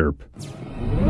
chirp.